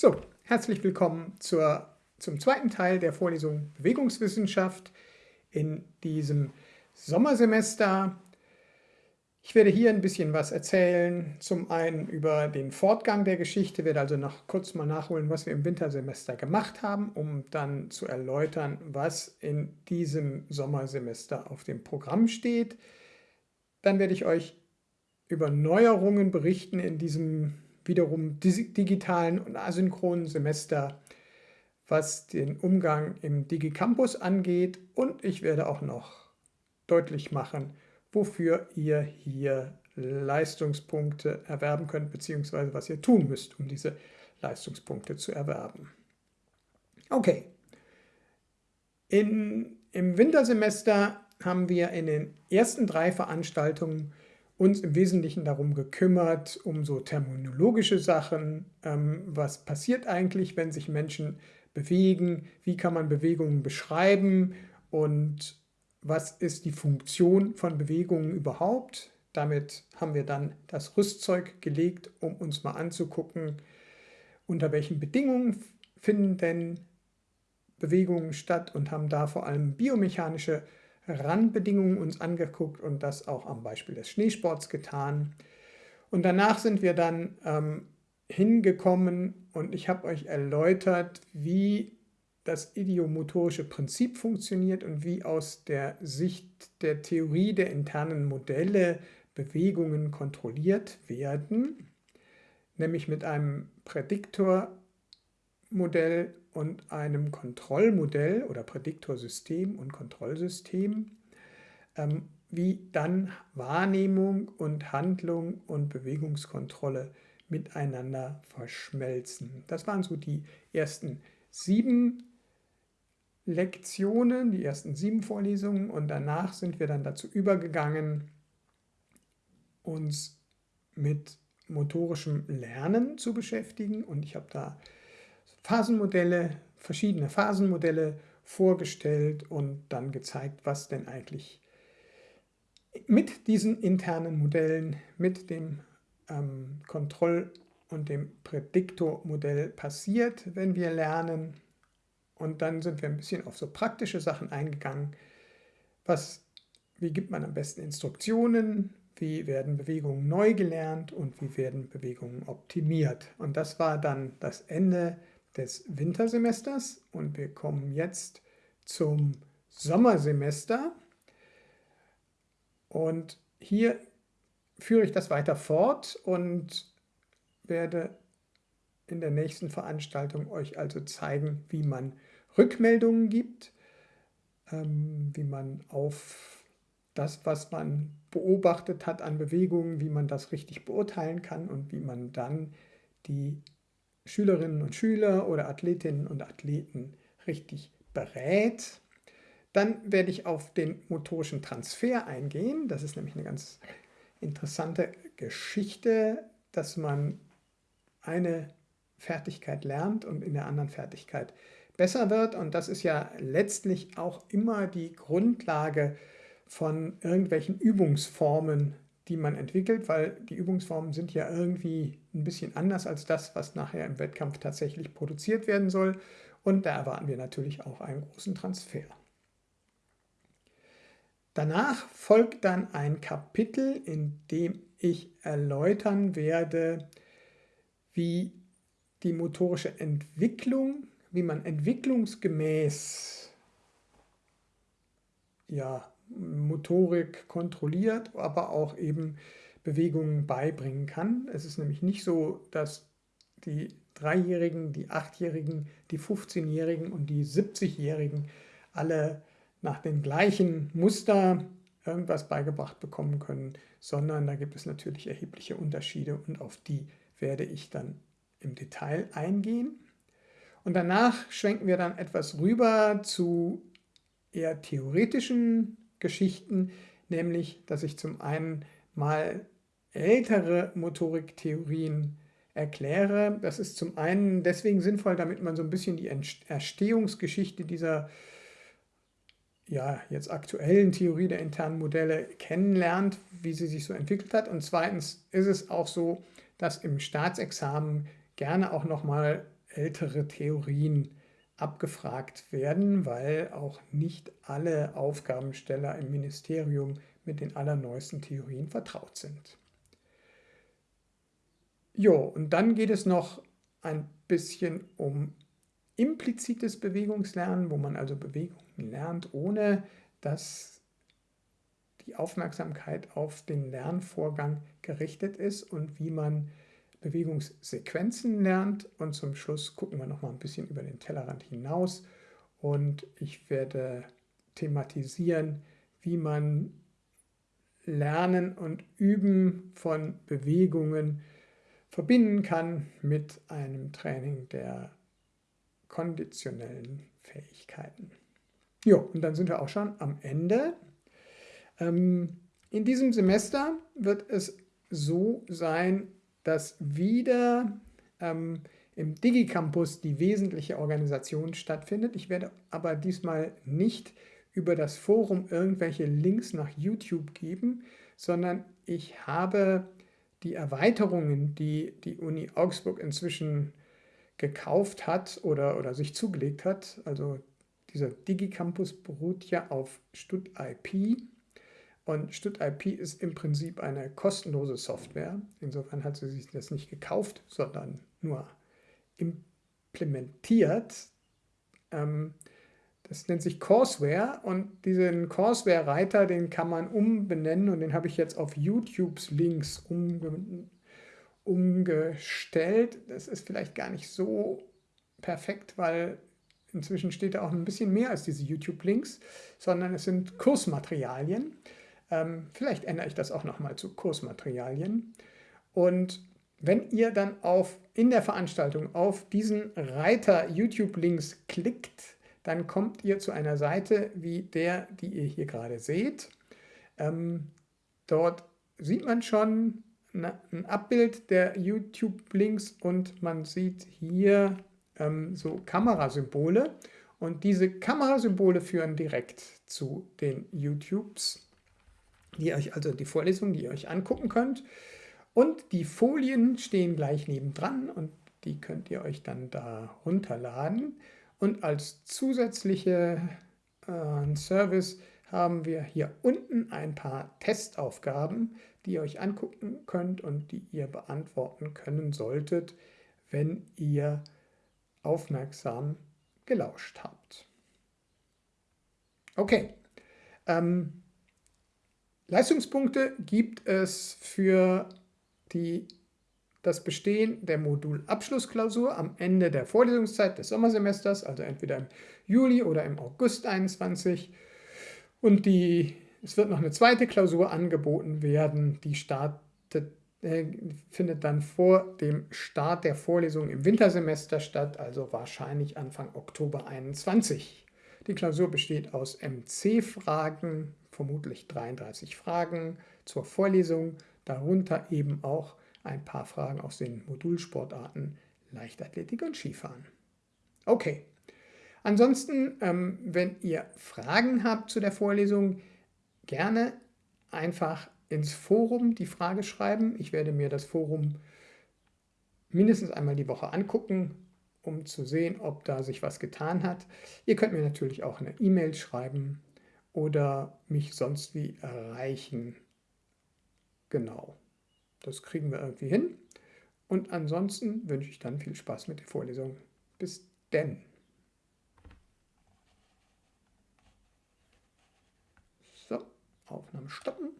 So, herzlich willkommen zur, zum zweiten Teil der Vorlesung Bewegungswissenschaft in diesem Sommersemester. Ich werde hier ein bisschen was erzählen, zum einen über den Fortgang der Geschichte, werde also noch kurz mal nachholen, was wir im Wintersemester gemacht haben, um dann zu erläutern, was in diesem Sommersemester auf dem Programm steht. Dann werde ich euch über Neuerungen berichten in diesem wiederum digitalen und asynchronen Semester, was den Umgang im DigiCampus angeht. Und ich werde auch noch deutlich machen, wofür ihr hier Leistungspunkte erwerben könnt, beziehungsweise was ihr tun müsst, um diese Leistungspunkte zu erwerben. Okay. In, Im Wintersemester haben wir in den ersten drei Veranstaltungen uns im Wesentlichen darum gekümmert, um so terminologische Sachen. Ähm, was passiert eigentlich, wenn sich Menschen bewegen? Wie kann man Bewegungen beschreiben? Und was ist die Funktion von Bewegungen überhaupt? Damit haben wir dann das Rüstzeug gelegt, um uns mal anzugucken, unter welchen Bedingungen finden denn Bewegungen statt und haben da vor allem biomechanische Randbedingungen uns angeguckt und das auch am Beispiel des Schneesports getan. Und danach sind wir dann ähm, hingekommen und ich habe euch erläutert, wie das idiomotorische Prinzip funktioniert und wie aus der Sicht der Theorie der internen Modelle Bewegungen kontrolliert werden, nämlich mit einem Prädiktormodell und einem Kontrollmodell oder Prädiktorsystem und Kontrollsystem, ähm, wie dann Wahrnehmung und Handlung und Bewegungskontrolle miteinander verschmelzen. Das waren so die ersten sieben Lektionen, die ersten sieben Vorlesungen und danach sind wir dann dazu übergegangen, uns mit motorischem Lernen zu beschäftigen und ich habe da Phasenmodelle, verschiedene Phasenmodelle vorgestellt und dann gezeigt, was denn eigentlich mit diesen internen Modellen, mit dem ähm, Kontroll- und dem Prädiktormodell passiert, wenn wir lernen. Und dann sind wir ein bisschen auf so praktische Sachen eingegangen. Was, wie gibt man am besten Instruktionen? Wie werden Bewegungen neu gelernt und wie werden Bewegungen optimiert? Und das war dann das Ende des Wintersemesters und wir kommen jetzt zum Sommersemester. Und hier führe ich das weiter fort und werde in der nächsten Veranstaltung euch also zeigen, wie man Rückmeldungen gibt, ähm, wie man auf das, was man beobachtet hat an Bewegungen, wie man das richtig beurteilen kann und wie man dann die Schülerinnen und Schüler oder Athletinnen und Athleten richtig berät. Dann werde ich auf den motorischen Transfer eingehen. Das ist nämlich eine ganz interessante Geschichte, dass man eine Fertigkeit lernt und in der anderen Fertigkeit besser wird. Und das ist ja letztlich auch immer die Grundlage von irgendwelchen Übungsformen, die man entwickelt, weil die Übungsformen sind ja irgendwie ein bisschen anders als das, was nachher im Wettkampf tatsächlich produziert werden soll. Und da erwarten wir natürlich auch einen großen Transfer. Danach folgt dann ein Kapitel, in dem ich erläutern werde, wie die motorische Entwicklung, wie man entwicklungsgemäß ja, Motorik kontrolliert, aber auch eben Bewegungen beibringen kann. Es ist nämlich nicht so, dass die Dreijährigen, die Achtjährigen, die 15-Jährigen und die 70-Jährigen alle nach den gleichen Muster irgendwas beigebracht bekommen können, sondern da gibt es natürlich erhebliche Unterschiede und auf die werde ich dann im Detail eingehen. Und danach schwenken wir dann etwas rüber zu eher theoretischen Geschichten, nämlich dass ich zum einen mal ältere Motoriktheorien erkläre. Das ist zum einen deswegen sinnvoll, damit man so ein bisschen die Erstehungsgeschichte dieser ja, jetzt aktuellen Theorie der internen Modelle kennenlernt, wie sie sich so entwickelt hat. Und zweitens ist es auch so, dass im Staatsexamen gerne auch nochmal ältere Theorien abgefragt werden, weil auch nicht alle Aufgabensteller im Ministerium mit den allerneuesten Theorien vertraut sind. Jo, und dann geht es noch ein bisschen um implizites Bewegungslernen, wo man also Bewegungen lernt, ohne dass die Aufmerksamkeit auf den Lernvorgang gerichtet ist und wie man Bewegungssequenzen lernt. Und zum Schluss gucken wir noch mal ein bisschen über den Tellerrand hinaus und ich werde thematisieren, wie man Lernen und Üben von Bewegungen verbinden kann mit einem Training der konditionellen Fähigkeiten. Jo, und dann sind wir auch schon am Ende. Ähm, in diesem Semester wird es so sein, dass wieder ähm, im Digicampus die wesentliche Organisation stattfindet. Ich werde aber diesmal nicht über das Forum irgendwelche Links nach YouTube geben, sondern ich habe die Erweiterungen, die die Uni Augsburg inzwischen gekauft hat oder, oder sich zugelegt hat, also dieser Digicampus beruht ja auf StudIP und StudIP ist im Prinzip eine kostenlose Software. Insofern hat sie sich das nicht gekauft, sondern nur implementiert. Ähm, das nennt sich Courseware und diesen Courseware-Reiter, den kann man umbenennen und den habe ich jetzt auf YouTubes Links umge umgestellt. Das ist vielleicht gar nicht so perfekt, weil inzwischen steht da auch ein bisschen mehr als diese YouTube-Links, sondern es sind Kursmaterialien. Ähm, vielleicht ändere ich das auch nochmal zu Kursmaterialien. Und wenn ihr dann auf, in der Veranstaltung auf diesen Reiter YouTube-Links klickt, dann kommt ihr zu einer Seite wie der, die ihr hier gerade seht. Ähm, dort sieht man schon ein Abbild der YouTube-Links und man sieht hier ähm, so Kamerasymbole. Und diese Kamerasymbole führen direkt zu den YouTubes, die euch also die Vorlesung, die ihr euch angucken könnt. Und die Folien stehen gleich nebendran und die könnt ihr euch dann da runterladen. Und als zusätzliche äh, Service haben wir hier unten ein paar Testaufgaben, die ihr euch angucken könnt und die ihr beantworten können solltet, wenn ihr aufmerksam gelauscht habt. Okay, ähm, Leistungspunkte gibt es für die das Bestehen der Modulabschlussklausur am Ende der Vorlesungszeit des Sommersemesters, also entweder im Juli oder im August 21. Und die, es wird noch eine zweite Klausur angeboten werden, die startet, äh, findet dann vor dem Start der Vorlesung im Wintersemester statt, also wahrscheinlich Anfang Oktober 21. Die Klausur besteht aus MC-Fragen, vermutlich 33 Fragen zur Vorlesung, darunter eben auch ein paar Fragen aus den Modulsportarten Leichtathletik und Skifahren. Okay, ansonsten, ähm, wenn ihr Fragen habt zu der Vorlesung, gerne einfach ins Forum die Frage schreiben. Ich werde mir das Forum mindestens einmal die Woche angucken, um zu sehen, ob da sich was getan hat. Ihr könnt mir natürlich auch eine E-Mail schreiben oder mich sonst wie erreichen. Genau. Das kriegen wir irgendwie hin. Und ansonsten wünsche ich dann viel Spaß mit der Vorlesung. Bis denn. So, Aufnahme stoppen.